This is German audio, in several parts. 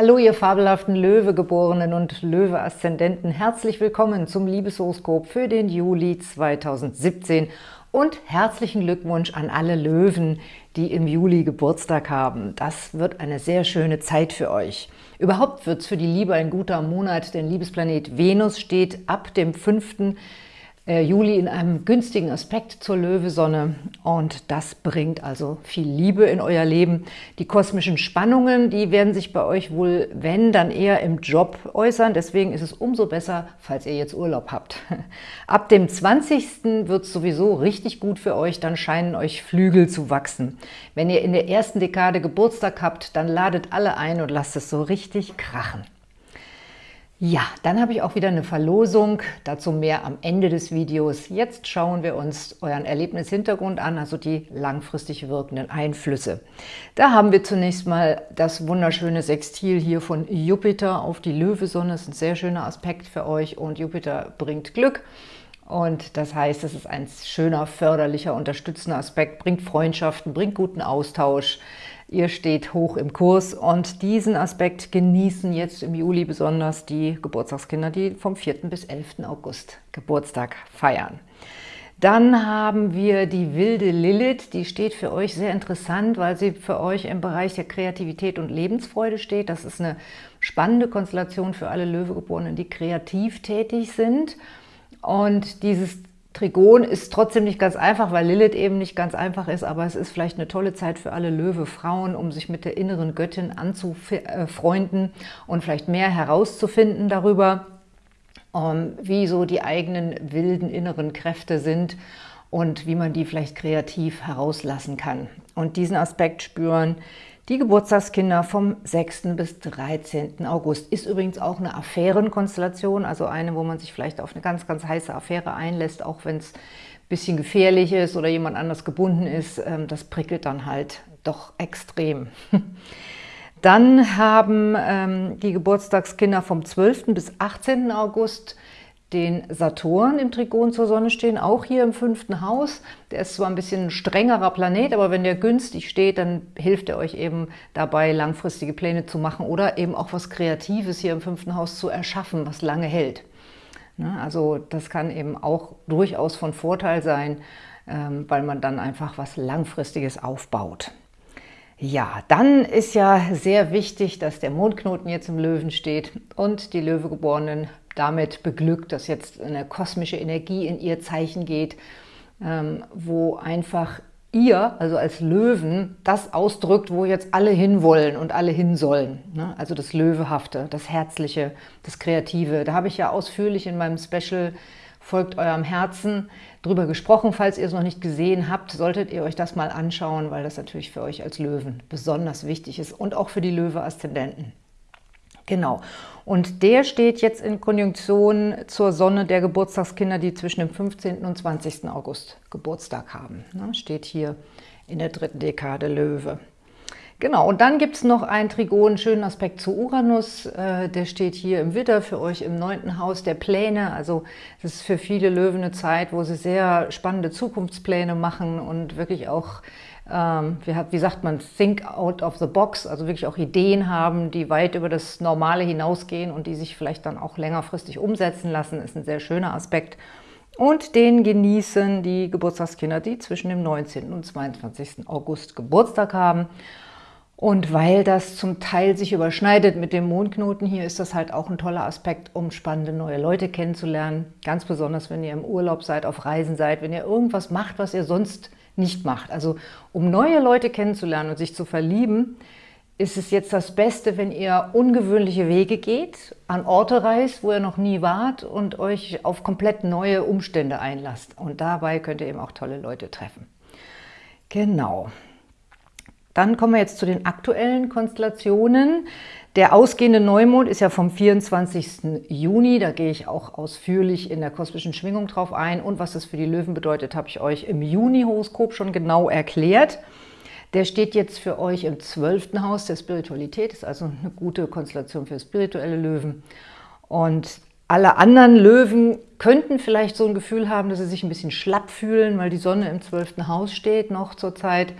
Hallo, ihr fabelhaften Löwegeborenen und Löwe-Aszendenten. Herzlich willkommen zum Liebeshoroskop für den Juli 2017 und herzlichen Glückwunsch an alle Löwen, die im Juli Geburtstag haben. Das wird eine sehr schöne Zeit für euch. Überhaupt wird es für die Liebe ein guter Monat, denn Liebesplanet Venus steht ab dem 5. Äh, Juli in einem günstigen Aspekt zur Löwesonne und das bringt also viel Liebe in euer Leben. Die kosmischen Spannungen, die werden sich bei euch wohl, wenn, dann eher im Job äußern. Deswegen ist es umso besser, falls ihr jetzt Urlaub habt. Ab dem 20. wird es sowieso richtig gut für euch, dann scheinen euch Flügel zu wachsen. Wenn ihr in der ersten Dekade Geburtstag habt, dann ladet alle ein und lasst es so richtig krachen. Ja, dann habe ich auch wieder eine Verlosung, dazu mehr am Ende des Videos. Jetzt schauen wir uns euren Erlebnishintergrund an, also die langfristig wirkenden Einflüsse. Da haben wir zunächst mal das wunderschöne Sextil hier von Jupiter auf die Löwesonne. Das ist ein sehr schöner Aspekt für euch und Jupiter bringt Glück. Und das heißt, es ist ein schöner, förderlicher, unterstützender Aspekt, bringt Freundschaften, bringt guten Austausch, Ihr steht hoch im Kurs und diesen Aspekt genießen jetzt im Juli besonders die Geburtstagskinder, die vom 4. bis 11. August Geburtstag feiern. Dann haben wir die wilde Lilith, die steht für euch sehr interessant, weil sie für euch im Bereich der Kreativität und Lebensfreude steht. Das ist eine spannende Konstellation für alle Löwegeborenen, die kreativ tätig sind. Und dieses Trigon ist trotzdem nicht ganz einfach, weil Lilith eben nicht ganz einfach ist, aber es ist vielleicht eine tolle Zeit für alle Löwe-Frauen, um sich mit der inneren Göttin anzufreunden und vielleicht mehr herauszufinden darüber, ähm, wie so die eigenen wilden inneren Kräfte sind und wie man die vielleicht kreativ herauslassen kann. Und diesen Aspekt spüren die Geburtstagskinder vom 6. bis 13. August ist übrigens auch eine Affärenkonstellation, also eine, wo man sich vielleicht auf eine ganz, ganz heiße Affäre einlässt, auch wenn es ein bisschen gefährlich ist oder jemand anders gebunden ist. Ähm, das prickelt dann halt doch extrem. Dann haben ähm, die Geburtstagskinder vom 12. bis 18. August den Saturn im Trigon zur Sonne stehen, auch hier im fünften Haus. Der ist zwar ein bisschen ein strengerer Planet, aber wenn der günstig steht, dann hilft er euch eben dabei, langfristige Pläne zu machen oder eben auch was Kreatives hier im fünften Haus zu erschaffen, was lange hält. Ne, also das kann eben auch durchaus von Vorteil sein, ähm, weil man dann einfach was Langfristiges aufbaut. Ja, dann ist ja sehr wichtig, dass der Mondknoten jetzt im Löwen steht und die Löwegeborenen damit beglückt, dass jetzt eine kosmische Energie in ihr Zeichen geht, ähm, wo einfach ihr, also als Löwen, das ausdrückt, wo jetzt alle hinwollen und alle hin sollen. Ne? Also das Löwehafte, das Herzliche, das Kreative. Da habe ich ja ausführlich in meinem Special Folgt eurem Herzen drüber gesprochen. Falls ihr es noch nicht gesehen habt, solltet ihr euch das mal anschauen, weil das natürlich für euch als Löwen besonders wichtig ist und auch für die Löwe-Aszendenten. Genau. Und der steht jetzt in Konjunktion zur Sonne der Geburtstagskinder, die zwischen dem 15. und 20. August Geburtstag haben. Ne? Steht hier in der dritten Dekade Löwe. Genau, und dann gibt es noch einen Trigon, schönen Aspekt zu Uranus. Äh, der steht hier im Widder für euch im neunten Haus der Pläne. Also das ist für viele Löwen eine Zeit, wo sie sehr spannende Zukunftspläne machen und wirklich auch ähm, wie, sagt man, think out of the box, also wirklich auch Ideen haben, die weit über das Normale hinausgehen und die sich vielleicht dann auch längerfristig umsetzen lassen, ist ein sehr schöner Aspekt. Und den genießen die Geburtstagskinder, die zwischen dem 19. und 22. August Geburtstag haben. Und weil das zum Teil sich überschneidet mit dem Mondknoten hier, ist das halt auch ein toller Aspekt, um spannende neue Leute kennenzulernen. Ganz besonders, wenn ihr im Urlaub seid, auf Reisen seid, wenn ihr irgendwas macht, was ihr sonst nicht macht. Also um neue Leute kennenzulernen und sich zu verlieben, ist es jetzt das Beste, wenn ihr ungewöhnliche Wege geht, an Orte reist, wo ihr noch nie wart und euch auf komplett neue Umstände einlasst. Und dabei könnt ihr eben auch tolle Leute treffen. Genau. Dann kommen wir jetzt zu den aktuellen Konstellationen. Der ausgehende Neumond ist ja vom 24. Juni, da gehe ich auch ausführlich in der kosmischen Schwingung drauf ein. Und was das für die Löwen bedeutet, habe ich euch im Juni-Horoskop schon genau erklärt. Der steht jetzt für euch im 12. Haus der Spiritualität, ist also eine gute Konstellation für spirituelle Löwen. Und alle anderen Löwen könnten vielleicht so ein Gefühl haben, dass sie sich ein bisschen schlapp fühlen, weil die Sonne im 12. Haus steht noch zur Zeit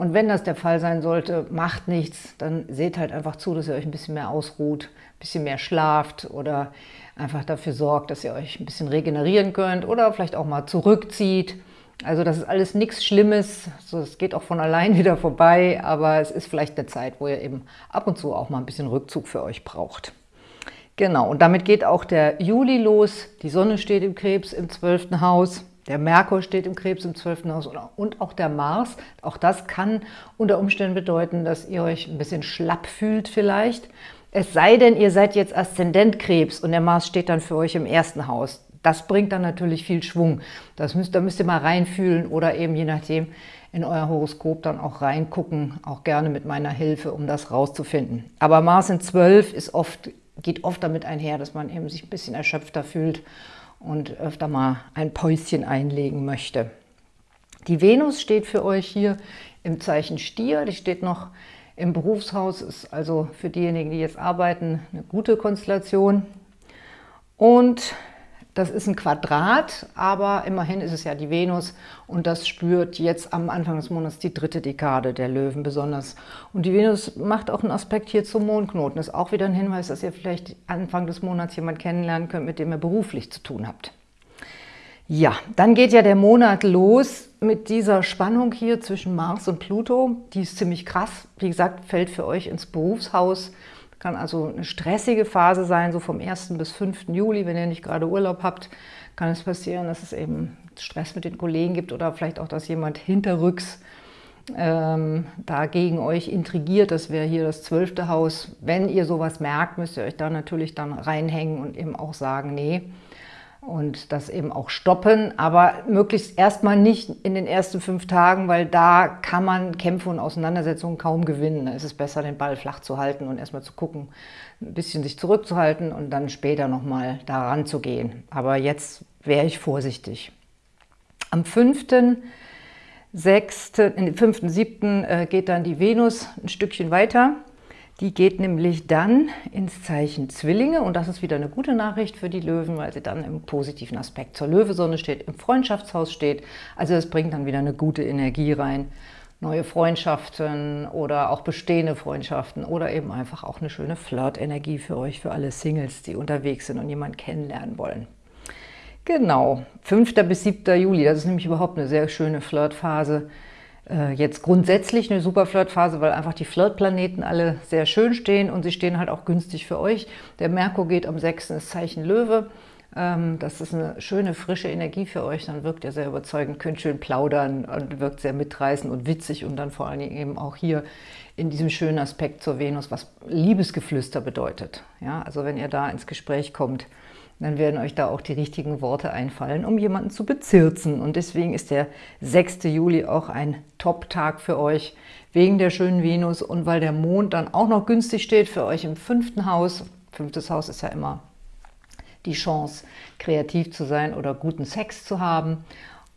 Und wenn das der Fall sein sollte, macht nichts, dann seht halt einfach zu, dass ihr euch ein bisschen mehr ausruht, ein bisschen mehr schlaft oder einfach dafür sorgt, dass ihr euch ein bisschen regenerieren könnt oder vielleicht auch mal zurückzieht. Also das ist alles nichts Schlimmes, es geht auch von allein wieder vorbei, aber es ist vielleicht eine Zeit, wo ihr eben ab und zu auch mal ein bisschen Rückzug für euch braucht. Genau, und damit geht auch der Juli los. Die Sonne steht im Krebs im 12. Haus. Der Merkur steht im Krebs im 12. Haus und auch der Mars. Auch das kann unter Umständen bedeuten, dass ihr euch ein bisschen schlapp fühlt vielleicht. Es sei denn, ihr seid jetzt Aszendent Krebs und der Mars steht dann für euch im ersten Haus. Das bringt dann natürlich viel Schwung. Das müsst, da müsst ihr mal reinfühlen oder eben je nachdem in euer Horoskop dann auch reingucken, auch gerne mit meiner Hilfe, um das rauszufinden. Aber Mars in 12 ist oft, geht oft damit einher, dass man eben sich ein bisschen erschöpfter fühlt und öfter mal ein Päuschen einlegen möchte. Die Venus steht für euch hier im Zeichen Stier, die steht noch im Berufshaus, ist also für diejenigen, die jetzt arbeiten, eine gute Konstellation. Und das ist ein Quadrat, aber immerhin ist es ja die Venus und das spürt jetzt am Anfang des Monats die dritte Dekade der Löwen besonders. Und die Venus macht auch einen Aspekt hier zum Mondknoten. Ist auch wieder ein Hinweis, dass ihr vielleicht Anfang des Monats jemanden kennenlernen könnt, mit dem ihr beruflich zu tun habt. Ja, dann geht ja der Monat los mit dieser Spannung hier zwischen Mars und Pluto. Die ist ziemlich krass. Wie gesagt, fällt für euch ins Berufshaus kann also eine stressige Phase sein, so vom 1. bis 5. Juli, wenn ihr nicht gerade Urlaub habt, kann es passieren, dass es eben Stress mit den Kollegen gibt oder vielleicht auch, dass jemand hinterrücks ähm, da gegen euch intrigiert. Das wäre hier das zwölfte Haus. Wenn ihr sowas merkt, müsst ihr euch da natürlich dann reinhängen und eben auch sagen, nee, und das eben auch stoppen, aber möglichst erstmal nicht in den ersten fünf Tagen, weil da kann man Kämpfe und Auseinandersetzungen kaum gewinnen. Da ist es besser, den Ball flach zu halten und erstmal zu gucken, ein bisschen sich zurückzuhalten und dann später nochmal daran zu gehen. Aber jetzt wäre ich vorsichtig. Am 5., 6., 5., 7. geht dann die Venus ein Stückchen weiter die geht nämlich dann ins Zeichen Zwillinge und das ist wieder eine gute Nachricht für die Löwen, weil sie dann im positiven Aspekt zur Löwesonne steht, im Freundschaftshaus steht. Also es bringt dann wieder eine gute Energie rein. Neue Freundschaften oder auch bestehende Freundschaften oder eben einfach auch eine schöne Flirt-Energie für euch, für alle Singles, die unterwegs sind und jemanden kennenlernen wollen. Genau, 5. bis 7. Juli, das ist nämlich überhaupt eine sehr schöne Flirtphase. Äh, jetzt grundsätzlich eine super Flirtphase, weil einfach die Flirtplaneten alle sehr schön stehen und sie stehen halt auch günstig für euch. Der Merkur geht am 6. ins Zeichen Löwe. Ähm, das ist eine schöne, frische Energie für euch. Dann wirkt ihr sehr überzeugend, könnt schön plaudern und wirkt sehr mitreißend und witzig und dann vor allen Dingen eben auch hier in diesem schönen Aspekt zur Venus, was Liebesgeflüster bedeutet. Ja, also wenn ihr da ins Gespräch kommt, dann werden euch da auch die richtigen Worte einfallen, um jemanden zu bezirzen. Und deswegen ist der 6. Juli auch ein Top-Tag für euch, wegen der schönen Venus und weil der Mond dann auch noch günstig steht für euch im fünften Haus. Fünftes Haus ist ja immer die Chance, kreativ zu sein oder guten Sex zu haben.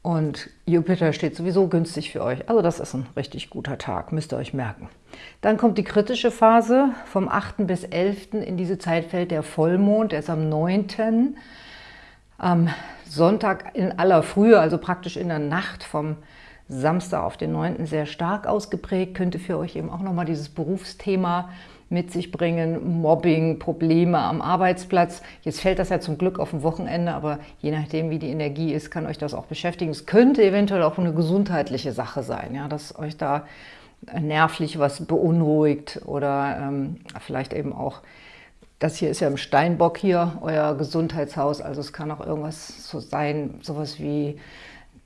Und Jupiter steht sowieso günstig für euch. Also das ist ein richtig guter Tag, müsst ihr euch merken. Dann kommt die kritische Phase. Vom 8. bis 11. in diese Zeit fällt der Vollmond. Der ist am 9. Am Sonntag in aller Frühe, also praktisch in der Nacht vom Samstag auf den 9. sehr stark ausgeprägt. Könnte für euch eben auch nochmal dieses Berufsthema mit sich bringen, Mobbing, Probleme am Arbeitsplatz. Jetzt fällt das ja zum Glück auf ein Wochenende, aber je nachdem, wie die Energie ist, kann euch das auch beschäftigen. Es könnte eventuell auch eine gesundheitliche Sache sein, ja, dass euch da nervlich was beunruhigt oder ähm, vielleicht eben auch, das hier ist ja im Steinbock hier, euer Gesundheitshaus, also es kann auch irgendwas so sein, sowas wie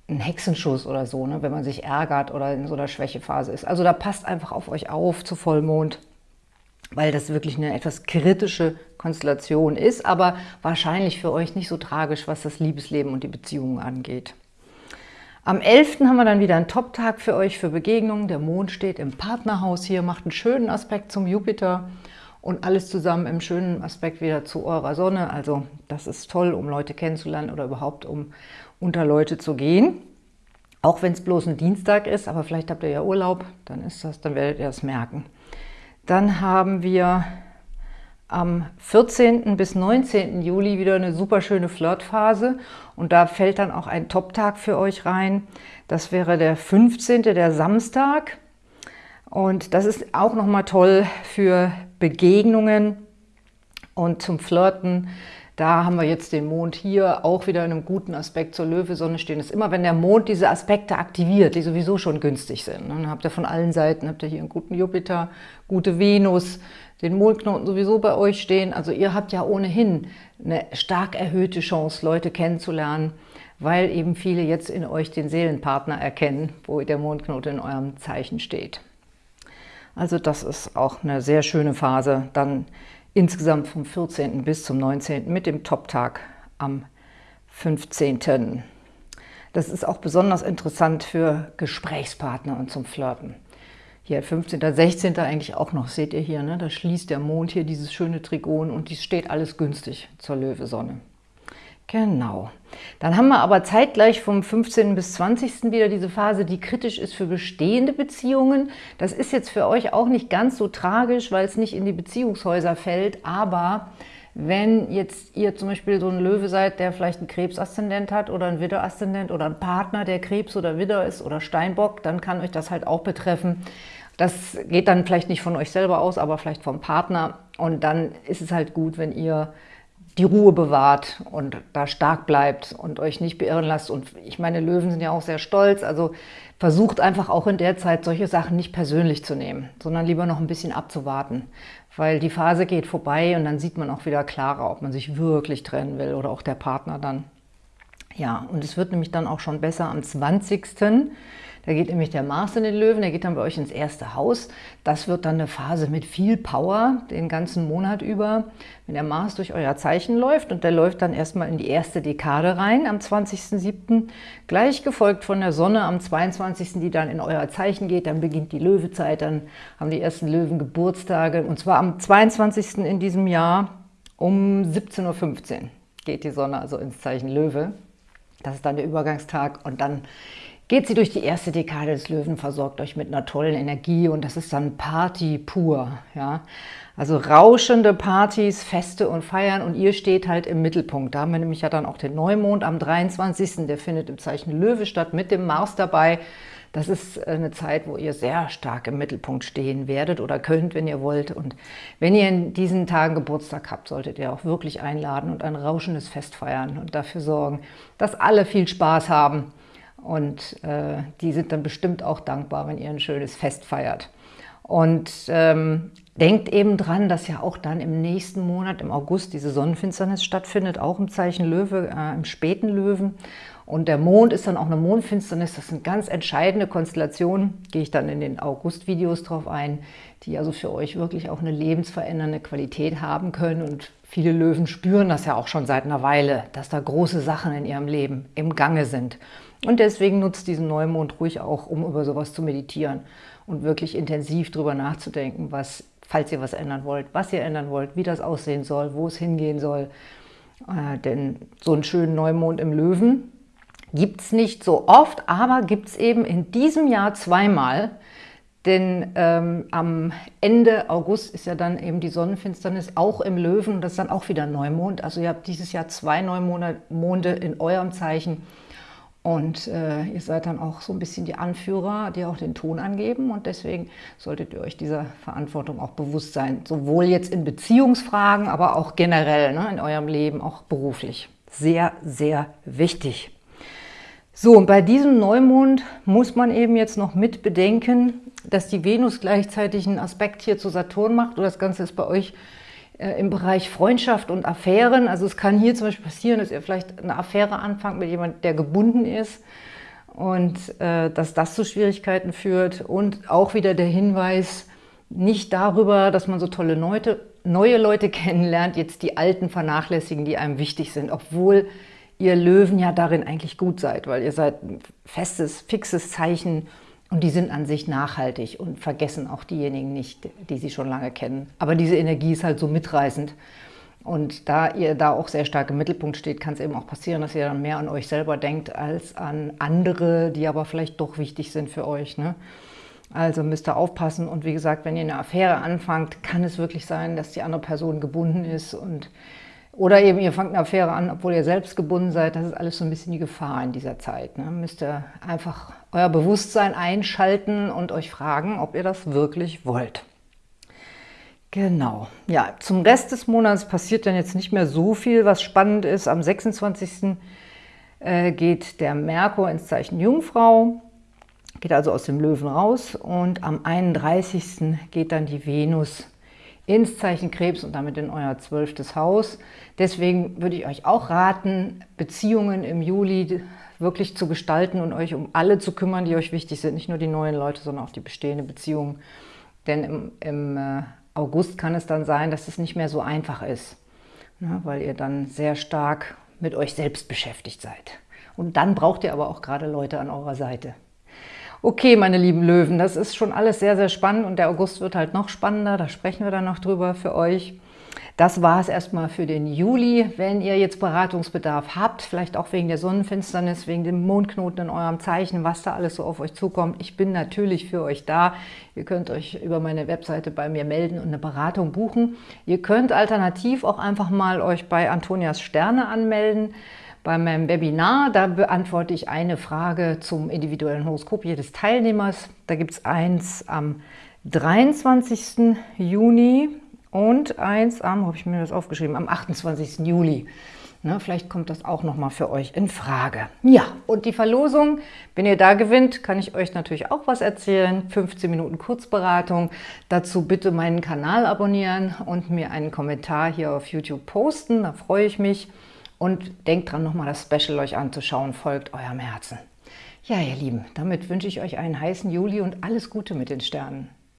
ein Hexenschuss oder so, ne, wenn man sich ärgert oder in so einer Schwächephase ist. Also da passt einfach auf euch auf zu Vollmond weil das wirklich eine etwas kritische Konstellation ist, aber wahrscheinlich für euch nicht so tragisch, was das Liebesleben und die Beziehungen angeht. Am 11. haben wir dann wieder einen Top-Tag für euch für Begegnungen. Der Mond steht im Partnerhaus hier, macht einen schönen Aspekt zum Jupiter und alles zusammen im schönen Aspekt wieder zu eurer Sonne. Also das ist toll, um Leute kennenzulernen oder überhaupt um unter Leute zu gehen. Auch wenn es bloß ein Dienstag ist, aber vielleicht habt ihr ja Urlaub, dann ist das, dann werdet ihr es merken. Dann haben wir am 14. bis 19. Juli wieder eine super schöne Flirtphase und da fällt dann auch ein Top-Tag für euch rein. Das wäre der 15., der Samstag. Und das ist auch nochmal toll für Begegnungen und zum Flirten. Da haben wir jetzt den Mond hier auch wieder in einem guten Aspekt zur Löwe-Sonne stehen. Das ist immer, wenn der Mond diese Aspekte aktiviert, die sowieso schon günstig sind. Dann habt ihr von allen Seiten, habt ihr hier einen guten Jupiter, gute Venus, den Mondknoten sowieso bei euch stehen. Also ihr habt ja ohnehin eine stark erhöhte Chance, Leute kennenzulernen, weil eben viele jetzt in euch den Seelenpartner erkennen, wo der Mondknoten in eurem Zeichen steht. Also das ist auch eine sehr schöne Phase, dann insgesamt vom 14. bis zum 19. mit dem Top-Tag am 15. Das ist auch besonders interessant für Gesprächspartner und zum Flirten. Hier 15., 16. eigentlich auch noch, seht ihr hier, ne? da schließt der Mond hier dieses schöne Trigon und dies steht alles günstig zur Löwesonne. Genau. Dann haben wir aber zeitgleich vom 15. bis 20. wieder diese Phase, die kritisch ist für bestehende Beziehungen. Das ist jetzt für euch auch nicht ganz so tragisch, weil es nicht in die Beziehungshäuser fällt, aber wenn jetzt ihr zum Beispiel so ein Löwe seid, der vielleicht einen Krebsaszendent hat oder einen Widderaszendent oder ein Partner, der Krebs oder Widder ist oder Steinbock, dann kann euch das halt auch betreffen. Das geht dann vielleicht nicht von euch selber aus, aber vielleicht vom Partner. Und dann ist es halt gut, wenn ihr die Ruhe bewahrt und da stark bleibt und euch nicht beirren lasst. Und ich meine, Löwen sind ja auch sehr stolz, also versucht einfach auch in der Zeit solche Sachen nicht persönlich zu nehmen, sondern lieber noch ein bisschen abzuwarten, weil die Phase geht vorbei und dann sieht man auch wieder klarer, ob man sich wirklich trennen will oder auch der Partner dann. Ja, und es wird nämlich dann auch schon besser am 20. Da geht nämlich der Mars in den Löwen, der geht dann bei euch ins erste Haus. Das wird dann eine Phase mit viel Power den ganzen Monat über. Wenn der Mars durch euer Zeichen läuft und der läuft dann erstmal in die erste Dekade rein am 20.07., gleich gefolgt von der Sonne am 22., die dann in euer Zeichen geht, dann beginnt die Löwezeit, dann haben die ersten Löwen Geburtstage und zwar am 22. in diesem Jahr um 17.15 Uhr geht die Sonne also ins Zeichen Löwe. Das ist dann der Übergangstag und dann geht sie durch die erste Dekade des Löwen, versorgt euch mit einer tollen Energie und das ist dann Party pur. Ja? Also rauschende Partys, Feste und Feiern und ihr steht halt im Mittelpunkt. Da haben wir nämlich ja dann auch den Neumond am 23. Der findet im Zeichen Löwe statt mit dem Mars dabei. Das ist eine Zeit, wo ihr sehr stark im Mittelpunkt stehen werdet oder könnt, wenn ihr wollt. Und wenn ihr in diesen Tagen Geburtstag habt, solltet ihr auch wirklich einladen und ein rauschendes Fest feiern und dafür sorgen, dass alle viel Spaß haben und äh, die sind dann bestimmt auch dankbar, wenn ihr ein schönes Fest feiert. Und ähm, denkt eben dran, dass ja auch dann im nächsten Monat, im August, diese Sonnenfinsternis stattfindet, auch im Zeichen Löwe, äh, im späten Löwen. Und der Mond ist dann auch eine Mondfinsternis. Das sind ganz entscheidende Konstellationen. Gehe ich dann in den August-Videos drauf ein, die also für euch wirklich auch eine lebensverändernde Qualität haben können. Und viele Löwen spüren das ja auch schon seit einer Weile, dass da große Sachen in ihrem Leben im Gange sind. Und deswegen nutzt diesen Neumond ruhig auch, um über sowas zu meditieren und wirklich intensiv drüber nachzudenken, was, falls ihr was ändern wollt, was ihr ändern wollt, wie das aussehen soll, wo es hingehen soll. Äh, denn so einen schönen Neumond im Löwen gibt es nicht so oft, aber gibt es eben in diesem Jahr zweimal. Denn ähm, am Ende August ist ja dann eben die Sonnenfinsternis auch im Löwen und das ist dann auch wieder Neumond. Also ihr habt dieses Jahr zwei Neumonde in eurem Zeichen und äh, ihr seid dann auch so ein bisschen die Anführer, die auch den Ton angeben. Und deswegen solltet ihr euch dieser Verantwortung auch bewusst sein. Sowohl jetzt in Beziehungsfragen, aber auch generell ne, in eurem Leben, auch beruflich. Sehr, sehr wichtig. So, und bei diesem Neumond muss man eben jetzt noch mit bedenken, dass die Venus gleichzeitig einen Aspekt hier zu Saturn macht. Und das Ganze ist bei euch im Bereich Freundschaft und Affären. Also es kann hier zum Beispiel passieren, dass ihr vielleicht eine Affäre anfangt mit jemandem, der gebunden ist und äh, dass das zu Schwierigkeiten führt. Und auch wieder der Hinweis, nicht darüber, dass man so tolle Leute, neue Leute kennenlernt, jetzt die alten vernachlässigen, die einem wichtig sind, obwohl ihr Löwen ja darin eigentlich gut seid, weil ihr seid ein festes, fixes Zeichen und die sind an sich nachhaltig und vergessen auch diejenigen nicht, die sie schon lange kennen. Aber diese Energie ist halt so mitreißend. Und da ihr da auch sehr stark im Mittelpunkt steht, kann es eben auch passieren, dass ihr dann mehr an euch selber denkt als an andere, die aber vielleicht doch wichtig sind für euch. Ne? Also müsst ihr aufpassen. Und wie gesagt, wenn ihr eine Affäre anfangt, kann es wirklich sein, dass die andere Person gebunden ist und Oder eben ihr fangt eine Affäre an, obwohl ihr selbst gebunden seid. Das ist alles so ein bisschen die Gefahr in dieser Zeit. Ne? Müsst ihr einfach euer Bewusstsein einschalten und euch fragen, ob ihr das wirklich wollt. Genau. Ja, zum Rest des Monats passiert dann jetzt nicht mehr so viel, was spannend ist. Am 26. Äh, geht der Merkur ins Zeichen Jungfrau, geht also aus dem Löwen raus und am 31. geht dann die Venus ins Zeichen Krebs und damit in euer zwölftes Haus. Deswegen würde ich euch auch raten, Beziehungen im Juli wirklich zu gestalten und euch um alle zu kümmern, die euch wichtig sind. Nicht nur die neuen Leute, sondern auch die bestehenden Beziehungen. Denn im, im äh, August kann es dann sein, dass es nicht mehr so einfach ist, ne, weil ihr dann sehr stark mit euch selbst beschäftigt seid. Und dann braucht ihr aber auch gerade Leute an eurer Seite. Okay, meine lieben Löwen, das ist schon alles sehr, sehr spannend und der August wird halt noch spannender, da sprechen wir dann noch drüber für euch. Das war es erstmal für den Juli. Wenn ihr jetzt Beratungsbedarf habt, vielleicht auch wegen der Sonnenfinsternis, wegen dem Mondknoten in eurem Zeichen, was da alles so auf euch zukommt, ich bin natürlich für euch da. Ihr könnt euch über meine Webseite bei mir melden und eine Beratung buchen. Ihr könnt alternativ auch einfach mal euch bei Antonias Sterne anmelden. Bei meinem Webinar, da beantworte ich eine Frage zum individuellen Horoskop jedes Teilnehmers. Da gibt es eins am 23. Juni und eins am, habe ich mir das aufgeschrieben, am 28. Juli. Ne, vielleicht kommt das auch nochmal für euch in Frage. Ja, und die Verlosung, wenn ihr da gewinnt, kann ich euch natürlich auch was erzählen. 15 Minuten Kurzberatung. Dazu bitte meinen Kanal abonnieren und mir einen Kommentar hier auf YouTube posten. Da freue ich mich. Und denkt dran, nochmal das Special euch anzuschauen. Folgt eurem Herzen. Ja, ihr Lieben, damit wünsche ich euch einen heißen Juli und alles Gute mit den Sternen.